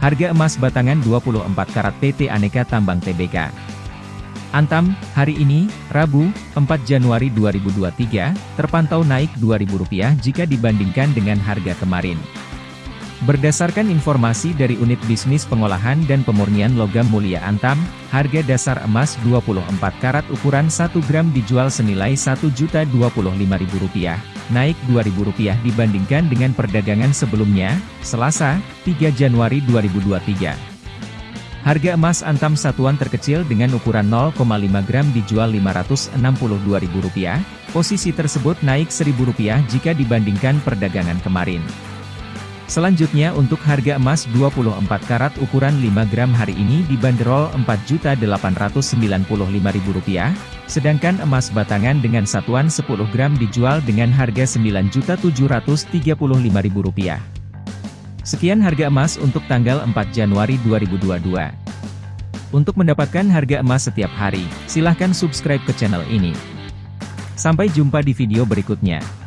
Harga emas batangan 24 karat PT Aneka Tambang Tbk. Antam, hari ini, Rabu, 4 Januari 2023, terpantau naik Rp2.000 jika dibandingkan dengan harga kemarin. Berdasarkan informasi dari Unit Bisnis Pengolahan dan Pemurnian Logam Mulia Antam, harga dasar emas 24 karat ukuran 1 gram dijual senilai Rp1.025.000, naik Rp2.000 dibandingkan dengan perdagangan sebelumnya, Selasa, 3 Januari 2023. Harga emas Antam satuan terkecil dengan ukuran 0,5 gram dijual Rp562.000, posisi tersebut naik Rp1.000 jika dibandingkan perdagangan kemarin. Selanjutnya untuk harga emas 24 karat ukuran 5 gram hari ini dibanderol Rp4.895.000, sedangkan emas batangan dengan satuan 10 gram dijual dengan harga Rp9.735.000. Sekian harga emas untuk tanggal 4 Januari 2022. Untuk mendapatkan harga emas setiap hari, silahkan subscribe ke channel ini. Sampai jumpa di video berikutnya.